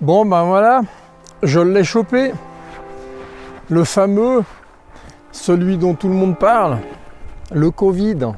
Bon ben voilà, je l'ai chopé. Le fameux, celui dont tout le monde parle, le Covid.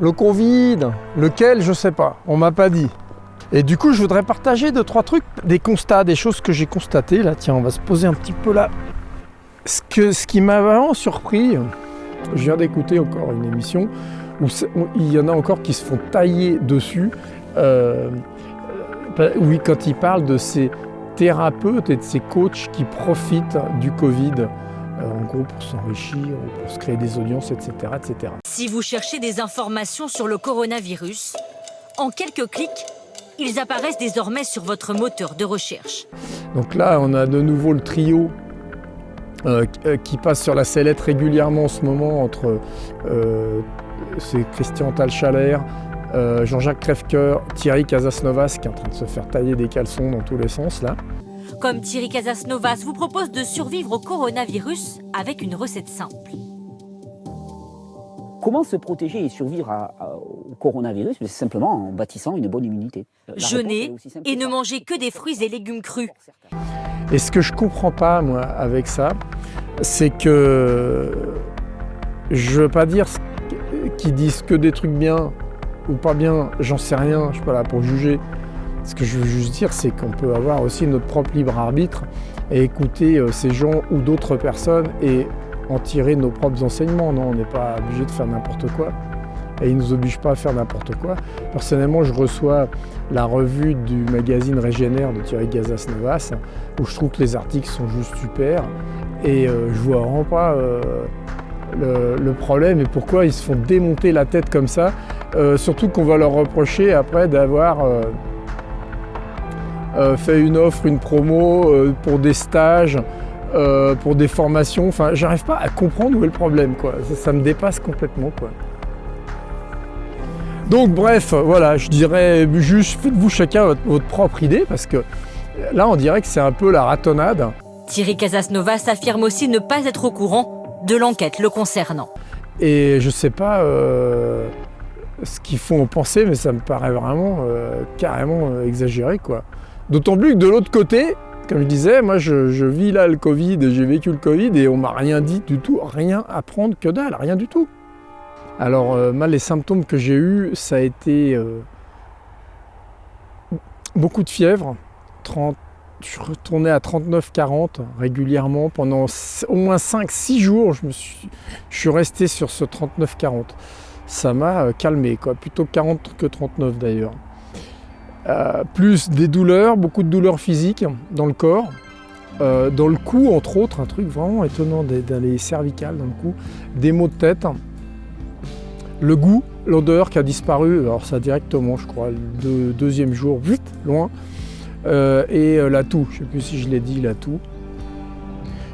Le Covid, lequel je sais pas, on m'a pas dit. Et du coup, je voudrais partager deux, trois trucs, des constats, des choses que j'ai constatées. Là, tiens, on va se poser un petit peu là. Ce, que, ce qui m'a vraiment surpris, je viens d'écouter encore une émission où il y en a encore qui se font tailler dessus. Euh, oui, quand ils parlent de ces thérapeutes et de ces coachs qui profitent du Covid, euh, en gros pour s'enrichir, pour se créer des audiences, etc., etc. Si vous cherchez des informations sur le coronavirus, en quelques clics, ils apparaissent désormais sur votre moteur de recherche. Donc là, on a de nouveau le trio euh, euh, qui passe sur la sellette régulièrement en ce moment entre euh, c'est Christian Talchaler, Jean-Jacques Crèvecoeur, Thierry Casasnovas qui est en train de se faire tailler des caleçons dans tous les sens là. Comme Thierry Casasnovas vous propose de survivre au coronavirus avec une recette simple. Comment se protéger et survivre au coronavirus C'est simplement en bâtissant une bonne immunité? Jeûner et ne manger que des fruits et légumes crus. Et ce que je comprends pas, moi, avec ça, c'est que je veux pas dire qu'ils disent que des trucs bien ou pas bien, j'en sais rien, je suis pas là pour juger. Ce que je veux juste dire, c'est qu'on peut avoir aussi notre propre libre arbitre et écouter euh, ces gens ou d'autres personnes et en tirer nos propres enseignements. Non, on n'est pas obligé de faire n'importe quoi. Et ils ne nous obligent pas à faire n'importe quoi. Personnellement, je reçois la revue du magazine Régénère de Thierry Gazas-Novas, où je trouve que les articles sont juste super. Et euh, je vois vraiment pas euh, le, problème et pourquoi ils se font démonter la tête comme ça. Euh, surtout qu'on va leur reprocher après d'avoir fait une offre, une promo pour des stages, euh, pour des formations. Enfin, j'arrive pas à comprendre où est le problème, quoi. Ça, me dépasse complètement, quoi. Donc, bref, voilà, je dirais juste faites-vous chacun votre, propre idée, parce que là, on dirait que c'est un peu la ratonnade. Thierry Casasnovas affirme aussi ne pas être au courant de l'enquête le concernant. Et je sais pas euh, ce qu'ils font penser, mais ça me paraît vraiment euh, carrément exagéré, quoi. D'autant plus que de l'autre côté, comme je disais, moi je, vis là le Covid, j'ai vécu le Covid et on m'a rien dit du tout, rien à prendre que dalle, rien du tout. Alors euh, mal les symptômes que j'ai eus, ça a été euh, beaucoup de fièvre, 30, je retournais à 39-40 régulièrement pendant au moins 5-6 jours, je, me suis, je suis resté sur ce 39-40. Ça m'a euh, calmé, quoi, plutôt 40 que 39 d'ailleurs. Euh, plus des douleurs, beaucoup de douleurs physiques dans le corps, euh, dans le cou entre autres, un truc vraiment étonnant dans les cervicales, dans le cou, des maux de tête, le goût, l'odeur qui a disparu, alors ça directement je crois, le deuxième jour, vite, loin, et la toux, je ne sais plus si je l'ai dit, la toux.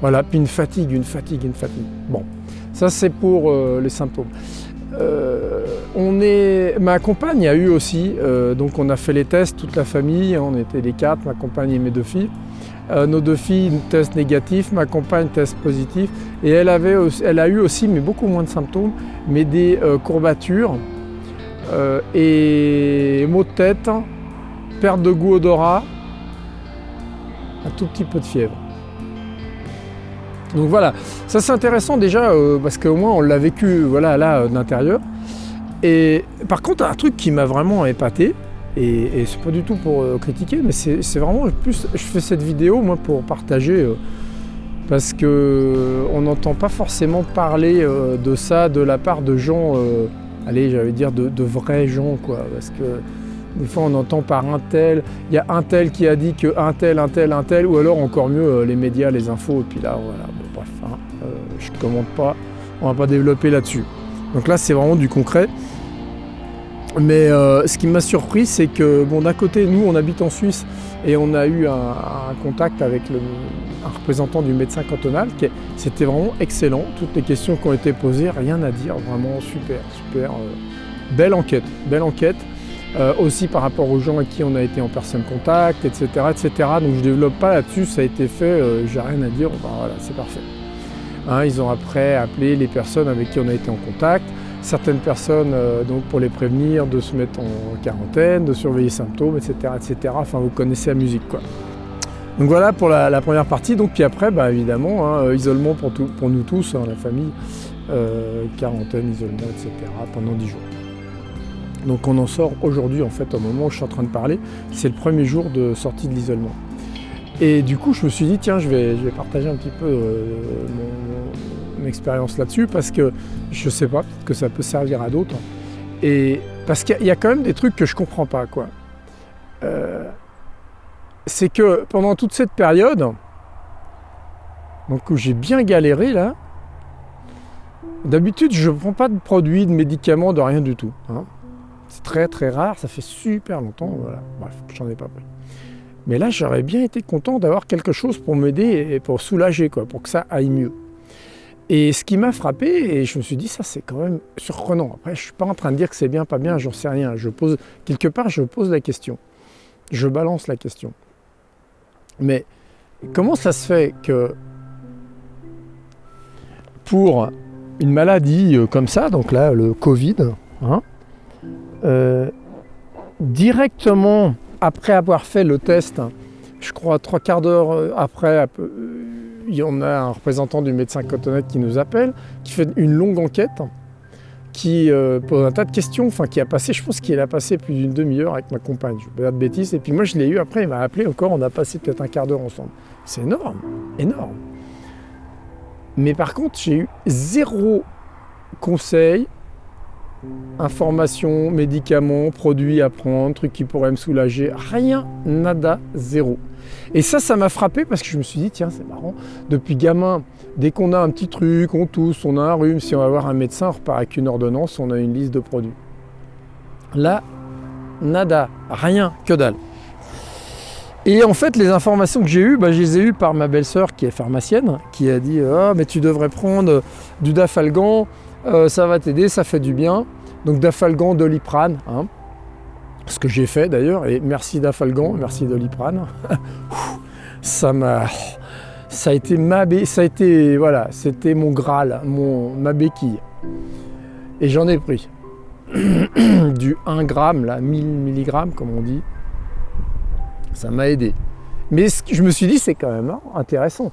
Voilà, puis une fatigue, une fatigue, une fatigue. Bon, ça c'est pour les symptômes. Euh, on est, ma compagne a eu aussi, euh, donc on a fait les tests, toute la famille, on était les quatre, ma compagne et mes deux filles. Euh, nos deux filles, test négatif, ma compagne, test positif. Et elle, avait elle a eu aussi, mais beaucoup moins de symptômes, mais des courbatures et maux de tête, perte de goût odorat, un tout petit peu de fièvre. Donc voilà, ça c'est intéressant déjà euh, parce qu'au moins on l'a vécu voilà, là euh, d'intérieur. Et par contre, un truc qui m'a vraiment épaté, et, c'est pas du tout pour euh, critiquer, mais c'est vraiment plus, je fais cette vidéo moi pour partager parce qu'on n'entend pas forcément parler de ça de la part de gens, allez j'allais dire de, de, vrais gens quoi, parce que des fois, on entend par un tel, il y a un tel qui a dit que un tel, un tel, un tel, ou alors encore mieux, euh, les médias, les infos, et puis là, voilà, euh, commente pas, on va pas développer là-dessus. Donc là, c'est vraiment du concret. Mais euh, ce qui m'a surpris, c'est que, bon, d'un côté, nous, on habite en Suisse et on a eu un, contact avec un représentant du médecin cantonal. C'était vraiment excellent. Toutes les questions qui ont été posées, rien à dire, vraiment super, super. belle enquête, belle enquête. Euh, aussi par rapport aux gens avec qui on a été en personne contact, etc. etc. Donc je ne développe pas là-dessus, ça a été fait, euh, j'ai rien à dire, voilà, c'est parfait. Hein, ils ont après appelé les personnes avec qui on a été en contact, certaines personnes euh, donc pour les prévenir de se mettre en quarantaine, de surveiller les symptômes, etc. etc. Enfin vous connaissez la musique quoi. Donc voilà pour la, première partie. Donc puis après, bah, évidemment, hein, euh, isolement pour, nous tous, hein, la famille, euh, quarantaine, isolement, etc. pendant 10 jours. Donc on en sort aujourd'hui en fait au moment où je suis en train de parler. C'est le premier jour de sortie de l'isolement. Et du coup je me suis dit tiens je vais, partager un petit peu mon, expérience là-dessus parce que je sais pas, peut-être que ça peut servir à d'autres. Et parce qu'il y, a quand même des trucs que je comprends pas quoi. c'est que pendant toute cette période, donc où j'ai bien galéré là, D'habitude, je ne prends pas de produits, de médicaments, de rien du tout. Hein. C'est très très rare, ça fait super longtemps, voilà. Bref, j'en ai pas pris. Mais là, j'aurais bien été content d'avoir quelque chose pour m'aider et pour soulager, quoi, pour que ça aille mieux. Et ce qui m'a frappé, et je me suis dit, ça c'est quand même surprenant. Après, je ne suis pas en train de dire que c'est bien, pas bien, j'en sais rien. Je pose, quelque part, je pose la question. Je balance la question. Mais comment ça se fait que pour une maladie euh, comme ça, donc là, le Covid, hein, euh, directement après avoir fait le test, je crois trois quarts d'heure euh, après, en a un représentant du médecin cotonnet qui nous appelle, qui fait une longue enquête, qui pose un tas de questions, enfin qui a passé, je pense qu'il a passé plus d'une demi-heure avec ma compagne, je ne pas de bêtises, et puis moi je l'ai eu après, il m'a appelé encore, on a passé peut-être un quart d'heure ensemble. C'est énorme, énorme. Mais par contre, j'ai eu zéro conseil, information, médicaments, produits à prendre, trucs qui pourraient me soulager. Rien, nada, zéro. Et ça, ça m'a frappé parce que je me suis dit, tiens, c'est marrant, depuis gamin, dès qu'on a un petit truc, on tousse, on a un rhume, si on va voir un médecin, on repart avec une ordonnance, on a une liste de produits. Là, nada, rien, que dalle. Et en fait, les informations que j'ai eues, bah, je les ai eues par ma belle-sœur qui est pharmacienne, qui a dit Ah, mais tu devrais prendre du dafalgan, euh, ça va t'aider, ça fait du bien. Donc dafalgan, doliprane, hein. ce que j'ai fait d'ailleurs, et merci dafalgan, merci doliprane. ça m'a. Ça a été ma ça a voilà, c'était mon graal, mon ma béquille. Et j'en ai pris du 1 gramme là, 1000 mg comme on dit, ça m'a aidé. Mais je me suis dit, c'est quand même intéressant.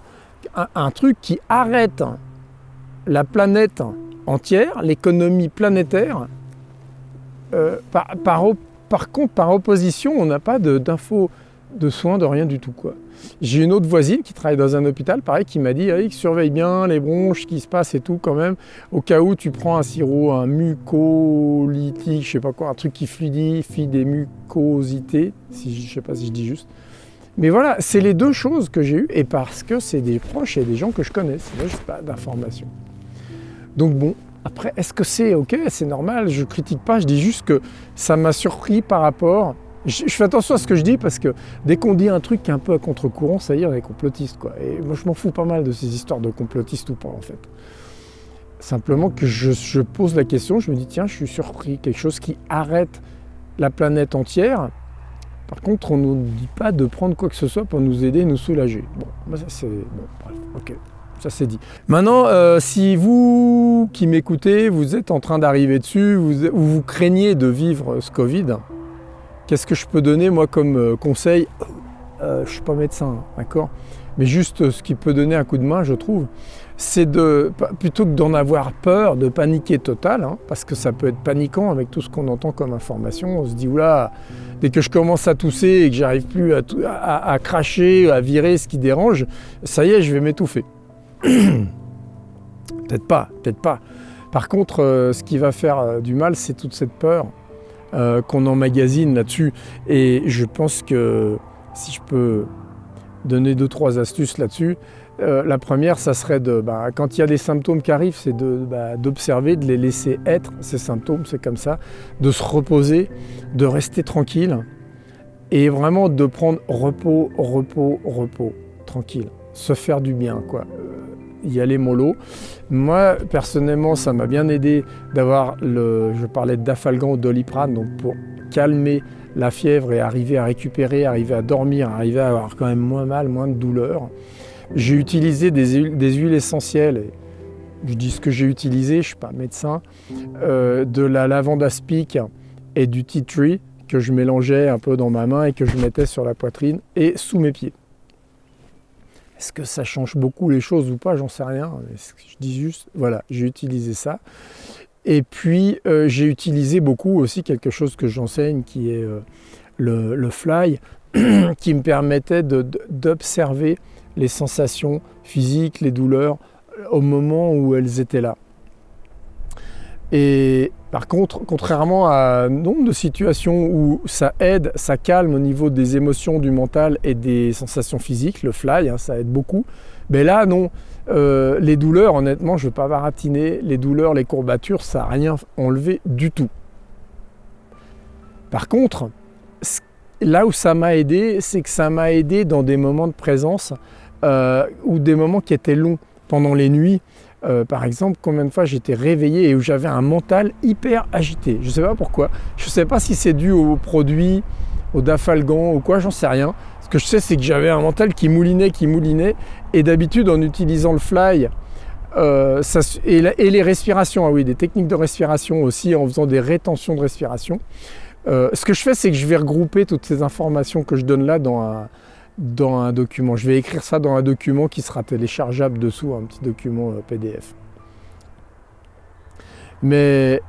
Un, truc qui arrête la planète entière, l'économie planétaire, euh, par, contre, par opposition, on n'a pas d'infos de, soins, de rien du tout. J'ai une autre voisine qui travaille dans un hôpital, pareil, qui m'a dit surveille bien les bronches, ce qui se passe et tout quand même. Au cas où tu prends un sirop, un mucolytique, je sais pas quoi, un truc qui fluidifie des mucosités, si, je sais pas si je dis juste. Mais voilà, c'est les deux choses que j'ai eues, et parce que c'est des proches et des gens que je connais, sinon je pas d'informations. Donc bon, après, est-ce que c'est ok, c'est normal, je critique pas, je dis juste que ça m'a surpris par rapport je, fais attention à ce que je dis parce que dès qu'on dit un truc qui est un peu à contre-courant, ça y est, on est complotiste. Quoi. Et moi, je m'en fous pas mal de ces histoires de complotistes ou pas, en fait. Simplement que je, pose la question, je me dis, tiens, je suis surpris, quelque chose qui arrête la planète entière. Par contre, on ne nous dit pas de prendre quoi que ce soit pour nous aider, nous soulager. Bon, ça c'est... Bon, bref, ok, ça c'est dit. Maintenant, euh, si vous qui m'écoutez, vous êtes en train d'arriver dessus, vous, ou vous craignez de vivre ce Covid, Qu'est-ce que je peux donner moi comme euh, conseil? Euh, Je ne suis pas médecin, d'accord? Mais juste euh, ce qui peut donner un coup de main, je trouve, c'est de, plutôt que d'en avoir peur, de paniquer total, hein, parce que ça peut être paniquant avec tout ce qu'on entend comme information. On se dit, oula, dès que je commence à tousser et que j'arrive plus à, cracher, à virer ce qui dérange, ça y est, je vais m'étouffer. peut-être pas, peut-être pas. Par contre, ce qui va faire du mal, c'est toute cette peur euh, qu'on emmagasine là-dessus. Et je pense que si je peux donner deux, trois astuces là-dessus, euh, la première, ça serait de, bah, quand il y a des symptômes qui arrivent, c'est bah, d'observer, de, les laisser être, ces symptômes, c'est comme ça, de se reposer, de rester tranquille et vraiment de prendre repos, repos, repos, tranquille, se faire du bien, quoi y aller mollo. Moi, personnellement, ça m'a bien aidé d'avoir le, je parlais d'afalgan ou doliprane, donc pour calmer la fièvre et arriver à récupérer, arriver à dormir, arriver à avoir quand même moins mal, moins de douleur. J'ai utilisé des huiles, essentielles, je dis ce que j'ai utilisé, je ne suis pas médecin, euh, de la lavande aspic et du tea tree que je mélangeais un peu dans ma main et que je mettais sur la poitrine et sous mes pieds. Est-ce que ça change beaucoup les choses ou pas? J'en sais rien. Je dis juste, voilà, j'ai utilisé ça. Et puis, euh, j'ai utilisé beaucoup aussi quelque chose que j'enseigne qui est euh, le, fly, qui me permettait d'observer les sensations physiques, les douleurs, au moment où elles étaient là. Et par contre, contrairement à nombre de situations où ça aide, ça calme au niveau des émotions, du mental et des sensations physiques, le fly, hein, ça aide beaucoup. Mais là, non. Euh, les douleurs, honnêtement, je ne vais pas baratiner. Les douleurs, les courbatures, ça n'a rien enlevé du tout. Par contre, là où ça m'a aidé, c'est que ça m'a aidé dans des moments de présence euh, ou des moments qui étaient longs pendant les nuits. Euh, par exemple, combien de fois j'étais réveillé et où j'avais un mental hyper agité. Je ne sais pas pourquoi. Je ne sais pas si c'est dû aux produits, au dafalgan ou quoi, j'en sais rien. Ce que je sais, c'est que j'avais un mental qui moulinait, qui moulinait. Et d'habitude, en utilisant le fly, euh, et, les respirations, ah oui, des techniques de respiration aussi, en faisant des rétentions de respiration. Euh, ce que je fais, c'est que je vais regrouper toutes ces informations que je donne là dans un, dans un document. Je vais écrire ça dans un document qui sera téléchargeable dessous, un petit document euh, PDF. Mais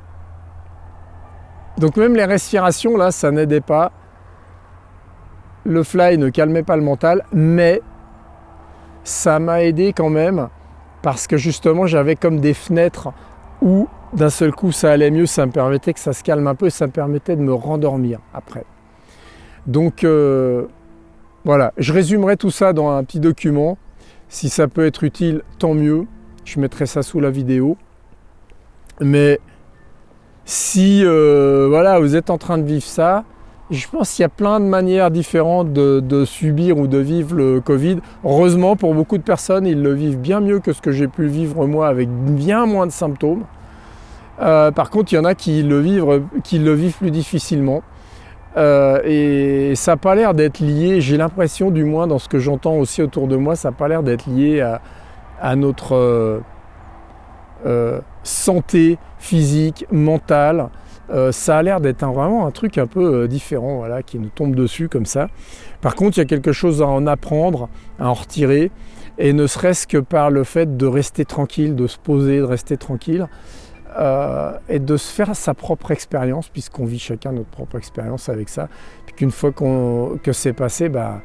donc même les respirations là, ça n'aidait pas. Le fly ne calmait pas le mental, mais ça m'a aidé quand même parce que justement j'avais comme des fenêtres où d'un seul coup ça allait mieux, ça me permettait que ça se calme un peu et ça me permettait de me rendormir après. Donc euh, voilà, je résumerai tout ça dans un petit document. Si ça peut être utile, tant mieux. Je mettrai ça sous la vidéo. Mais si euh, voilà, vous êtes en train de vivre ça, je pense qu'il y a plein de manières différentes de, subir ou de vivre le Covid. Heureusement, pour beaucoup de personnes, ils le vivent bien mieux que ce que j'ai pu vivre moi avec bien moins de symptômes. Euh, par contre, il y en a qui le vivent, qui le vivent plus difficilement. Euh, et ça n'a pas l'air d'être lié, j'ai l'impression du moins dans ce que j'entends aussi autour de moi, ça n'a pas l'air d'être lié à, notre euh, euh, santé physique, mentale. ça a l'air d'être vraiment un truc un peu différent, voilà, qui nous tombe dessus comme ça. Par contre, il y a quelque chose à en apprendre, à en retirer, et ne serait-ce que par le fait de rester tranquille, de se poser, de rester tranquille. Euh, et de se faire sa propre expérience, puisqu'on vit chacun notre propre expérience avec ça. Puis qu'une fois que c'est passé, bah,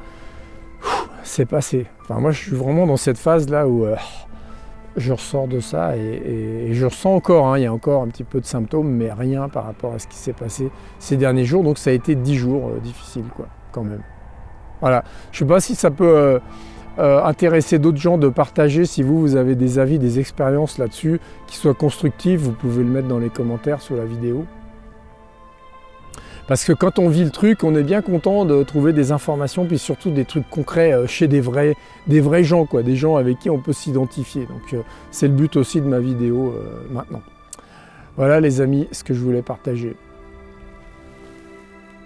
c'est passé. Enfin, moi, je suis vraiment dans cette phase-là où euh, je ressors de ça et, je ressens encore, hein, il y a encore un petit peu de symptômes, mais rien par rapport à ce qui s'est passé ces derniers jours. Donc ça a été dix jours euh, difficiles, quoi, quand même. Voilà. Je ne sais pas si ça peut euh, intéresser d'autres gens de partager si vous, vous avez des avis, des expériences là-dessus qui soient constructives, vous pouvez le mettre dans les commentaires sous la vidéo. Parce que quand on vit le truc, on est bien content de trouver des informations, puis surtout des trucs concrets euh, chez des vrais, des vrais gens, quoi, des gens avec qui on peut s'identifier. Donc euh, c'est le but aussi de ma vidéo maintenant. Voilà les amis, ce que je voulais partager.